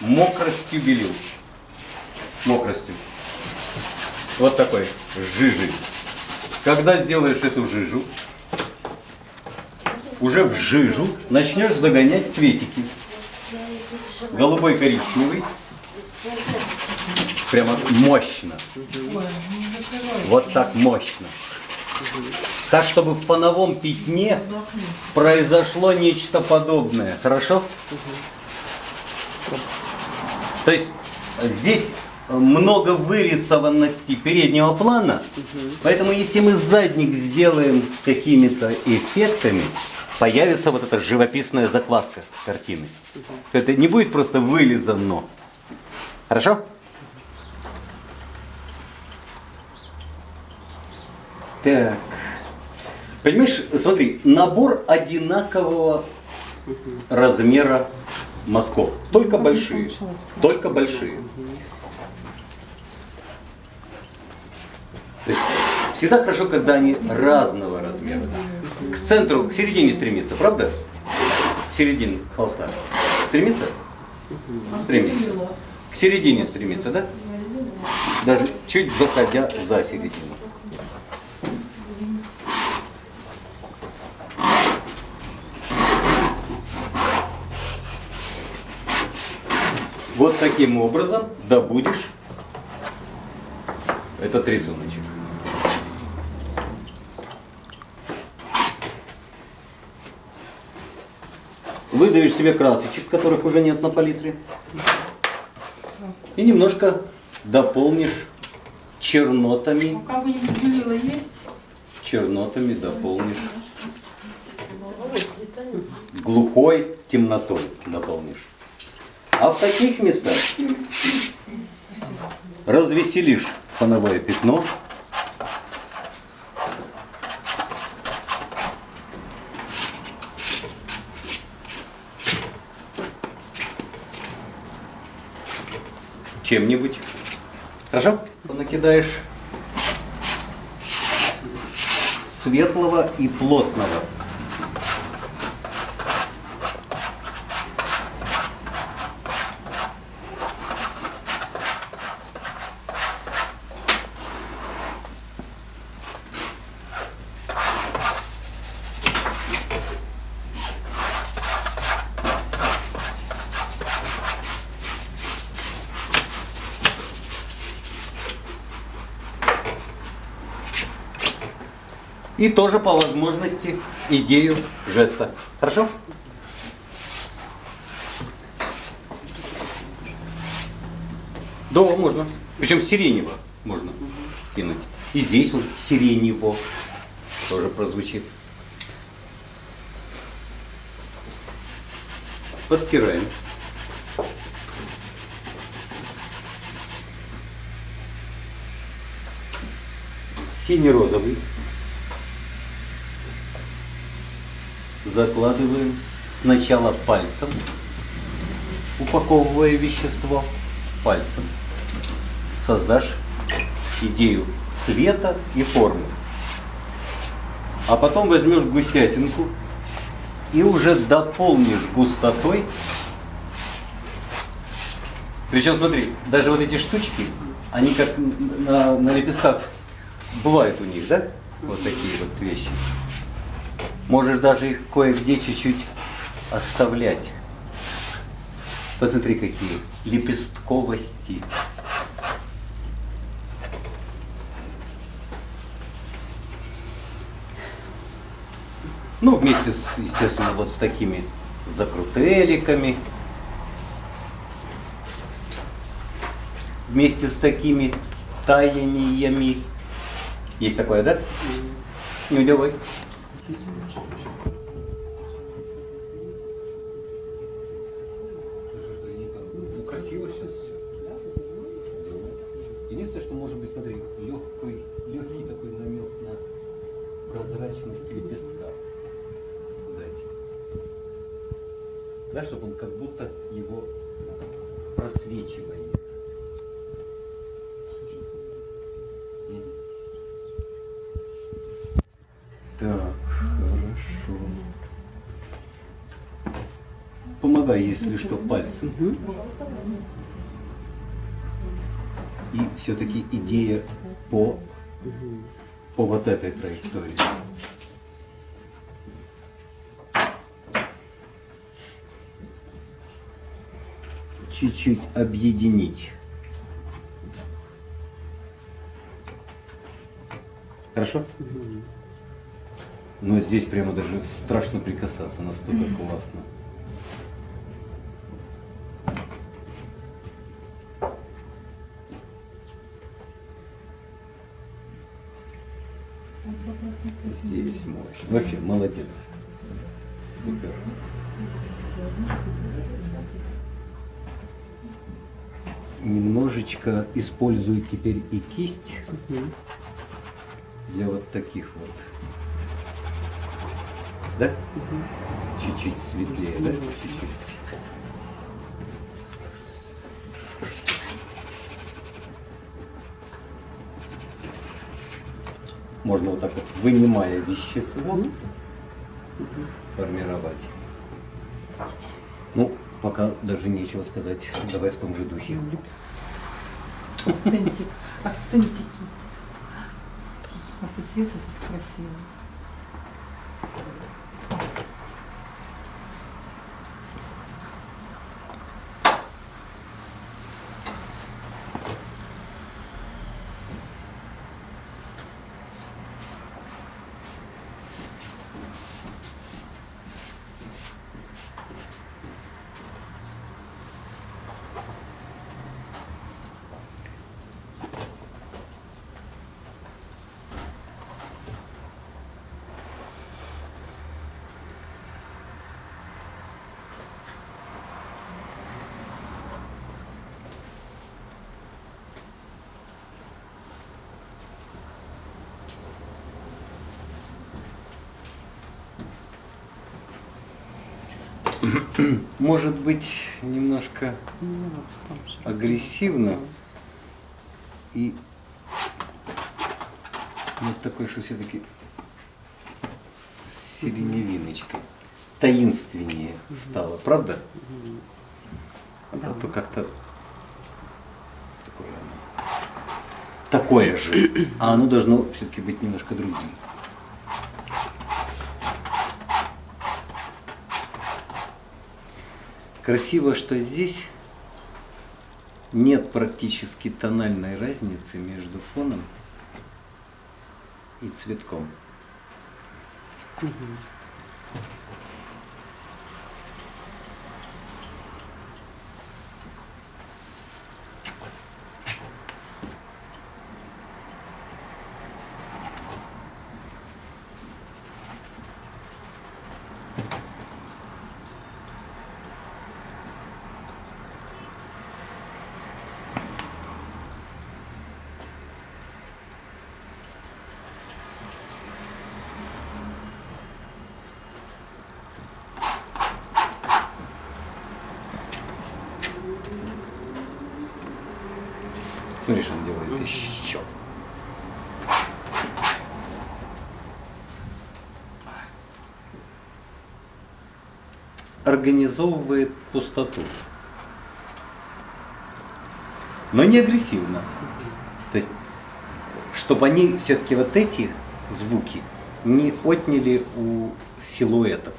мокростью белил. Мокростью. Вот такой жижи. Когда сделаешь эту жижу, уже в жижу начнешь загонять цветики. Голубой, коричневый. Прямо мощно. Вот так мощно. Так, чтобы в фоновом пятне произошло нечто подобное. Хорошо? То есть здесь много вырисованности переднего плана, поэтому если мы задник сделаем с какими-то эффектами, появится вот эта живописная закваска картины. Это не будет просто вылизано. Хорошо? Так. Понимаешь, смотри, набор одинакового размера мазков. Только большие. Только большие. То есть всегда хорошо, когда они разного размера. К центру, к середине стремится, правда? К середине холста. Стремится? Стремится. К середине стремится, да? Даже чуть заходя за середину. Вот таким образом добудешь этот рисуночек. Выдаешь себе красочек, которых уже нет на палитре. И немножко дополнишь чернотами. Есть? Чернотами дополнишь. Глухой темнотой дополнишь. А в таких местах развеселишь фоновое пятно. Чем-нибудь. Хорошо? Накидаешь светлого и плотного. И тоже по возможности идею жеста. Хорошо? Да, можно. Причем сиренево можно кинуть. И здесь вот сиренево тоже прозвучит. Подтираем. Синий-розовый. Закладываем сначала пальцем, упаковывая вещество пальцем. Создашь идею цвета и формы. А потом возьмешь густятинку и уже дополнишь густотой. Причем смотри, даже вот эти штучки, они как на, на лепестках бывают у них, да? Вот такие вот вещи. Можешь даже их кое-где чуть-чуть оставлять. Посмотри, какие лепестковости. Ну, вместе, с, естественно, вот с такими закрутеликами. Вместе с такими таяниями. Есть такое, да? Не удивай. Ну, красиво сейчас все. Единственное, что может быть, смотри, легкий, легкий такой намек на прозрачность лепестка дать. Да, чтобы он как будто его просвечивает. Так. Помогай, если что, пальцем. И все-таки идея по, по вот этой траектории. Чуть-чуть объединить. Хорошо? Но здесь прямо даже страшно прикасаться, настолько классно. Здесь мощно. Вообще, молодец. Супер. Немножечко использую теперь и кисть для вот таких вот. Да? Чуть-чуть светлее, да? Чуть-чуть. Можно вот так вот, вынимая вещество, формировать. Ну, пока даже нечего сказать. Давай в том же духе. Акцентик, акцентики. Ах, и цвет этот красивый. Может быть, немножко агрессивно и вот такой, что все-таки с сиреневиночкой. Таинственнее стало, правда? А Да. то как-то такое оно. Такое же. А оно должно все-таки быть немножко другим. Красиво, что здесь нет практически тональной разницы между фоном и цветком. Смотри, что он делает еще. Организовывает пустоту. Но не агрессивно. То есть, чтобы они все-таки вот эти звуки не отняли у силуэтов.